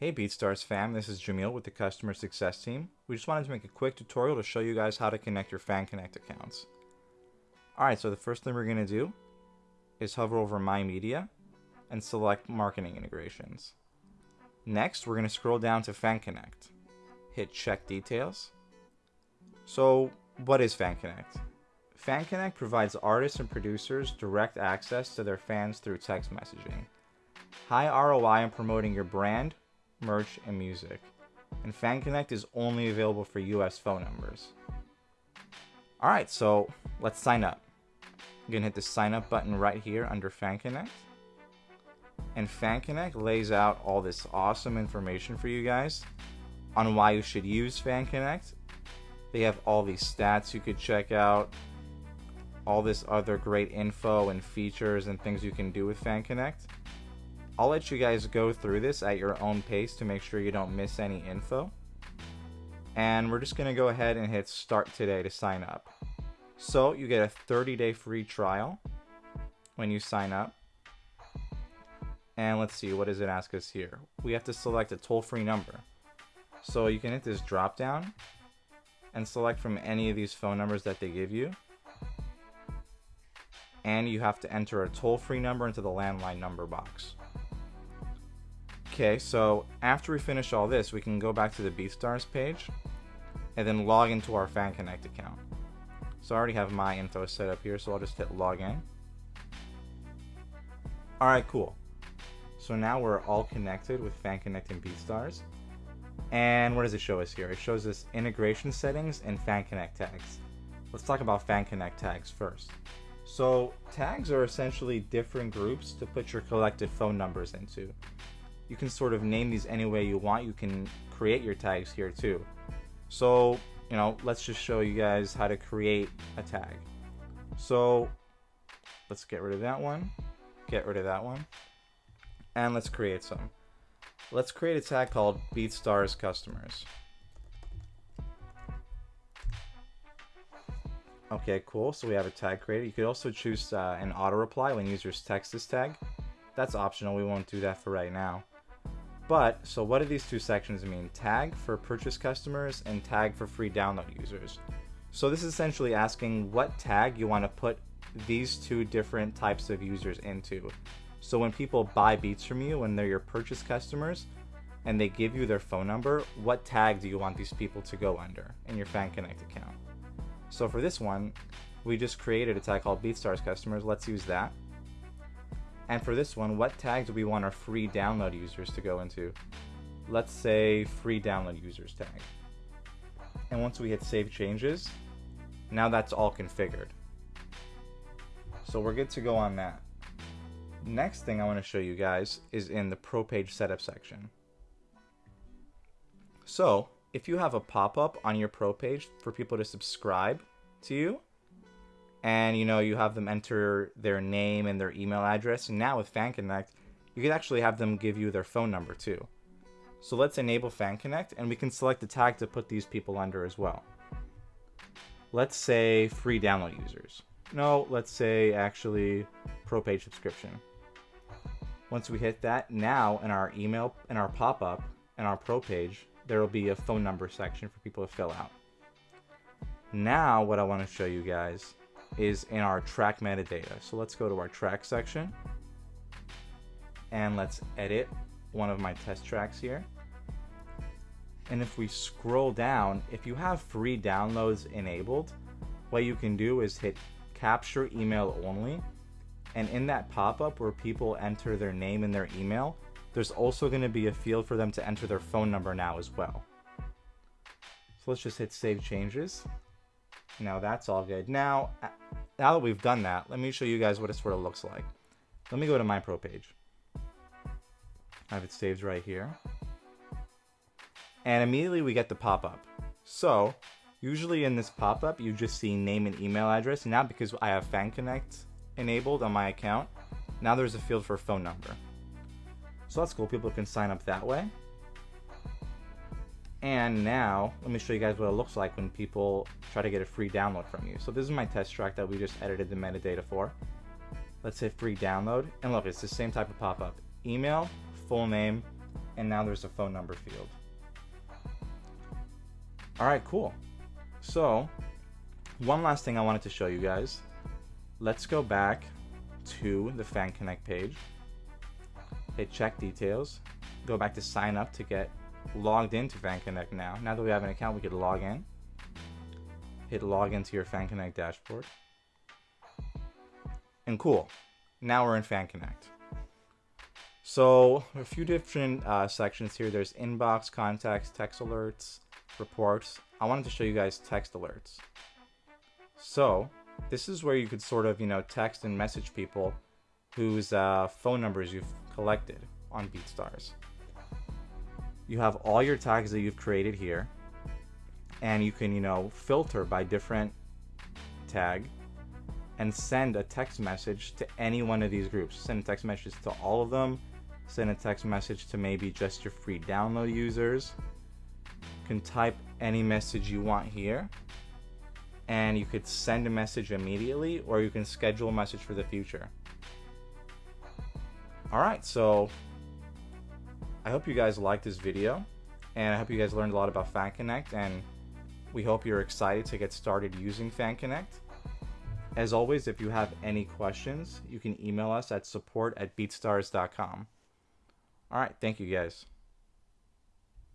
Hey BeatStars fam, this is Jamil with the customer success team. We just wanted to make a quick tutorial to show you guys how to connect your FanConnect accounts. Alright, so the first thing we're going to do is hover over My Media and select Marketing Integrations. Next, we're going to scroll down to FanConnect. Hit Check Details. So, what is FanConnect? FanConnect provides artists and producers direct access to their fans through text messaging. High ROI in promoting your brand, merch, and music. And FanConnect is only available for US phone numbers. Alright, so let's sign up. You're gonna hit the sign up button right here under FanConnect. And FanConnect lays out all this awesome information for you guys on why you should use FanConnect. They have all these stats you could check out, all this other great info and features and things you can do with FanConnect. I'll let you guys go through this at your own pace to make sure you don't miss any info. And we're just going to go ahead and hit start today to sign up. So you get a 30 day free trial when you sign up. And let's see, what does it ask us here? We have to select a toll free number. So you can hit this drop down and select from any of these phone numbers that they give you. And you have to enter a toll free number into the landline number box. Okay, so after we finish all this, we can go back to the BeatStars page and then log into our FanConnect account. So I already have my info set up here, so I'll just hit login. Alright, cool. So now we're all connected with FanConnect and BeatStars. And what does it show us here? It shows us integration settings and FanConnect tags. Let's talk about FanConnect tags first. So tags are essentially different groups to put your collected phone numbers into you can sort of name these any way you want. You can create your tags here too. So, you know, let's just show you guys how to create a tag. So let's get rid of that one, get rid of that one, and let's create some. Let's create a tag called BeatStars Customers. Okay, cool. So we have a tag created. You could also choose uh, an auto reply when users text this tag. That's optional. We won't do that for right now. But, so what do these two sections mean? Tag for purchase customers and tag for free download users. So this is essentially asking what tag you want to put these two different types of users into. So when people buy beats from you, when they're your purchase customers, and they give you their phone number, what tag do you want these people to go under in your FanConnect account? So for this one, we just created a tag called BeatStars customers. Let's use that. And for this one, what tag do we want our free download users to go into? Let's say free download users tag. And once we hit save changes, now that's all configured. So we're good to go on that. Next thing I want to show you guys is in the pro page setup section. So if you have a pop-up on your pro page for people to subscribe to you, and you know you have them enter their name and their email address. And now with fan connect you can actually have them give you their phone number too. So let's enable fan connect and we can select the tag to put these people under as well. Let's say free download users. No let's say actually pro page subscription. Once we hit that now in our email in our pop-up in our pro page there will be a phone number section for people to fill out. Now what I want to show you guys is in our track metadata. So let's go to our track section and let's edit one of my test tracks here. And if we scroll down, if you have free downloads enabled, what you can do is hit capture email only. And in that pop-up where people enter their name and their email, there's also going to be a field for them to enter their phone number now as well. So let's just hit save changes. Now that's all good. Now, now that we've done that, let me show you guys what it sort of looks like. Let me go to my pro page. I have it saved right here. And immediately we get the pop-up. So, usually in this pop-up, you just see name and email address. Now because I have Fan Connect enabled on my account, now there's a field for phone number. So that's cool. People can sign up that way. And now, let me show you guys what it looks like when people try to get a free download from you. So this is my test track that we just edited the metadata for. Let's hit free download. And look, it's the same type of pop-up. Email, full name, and now there's a phone number field. All right, cool. So one last thing I wanted to show you guys. Let's go back to the Fan Connect page, hit check details, go back to sign up to get logged into Fan Connect now. Now that we have an account, we could log in. Hit log into your Fan Connect dashboard. And cool, now we're in Fan Connect. So a few different uh, sections here. There's inbox, contacts, text alerts, reports. I wanted to show you guys text alerts. So this is where you could sort of, you know, text and message people whose uh, phone numbers you've collected on BeatStars. You have all your tags that you've created here, and you can, you know, filter by different tag and send a text message to any one of these groups. Send a text messages to all of them, send a text message to maybe just your free download users. You can type any message you want here and you could send a message immediately or you can schedule a message for the future. Alright, so I hope you guys liked this video and I hope you guys learned a lot about FanConnect and we hope you're excited to get started using FanConnect. As always, if you have any questions, you can email us at support at beatstars.com. Alright, thank you guys.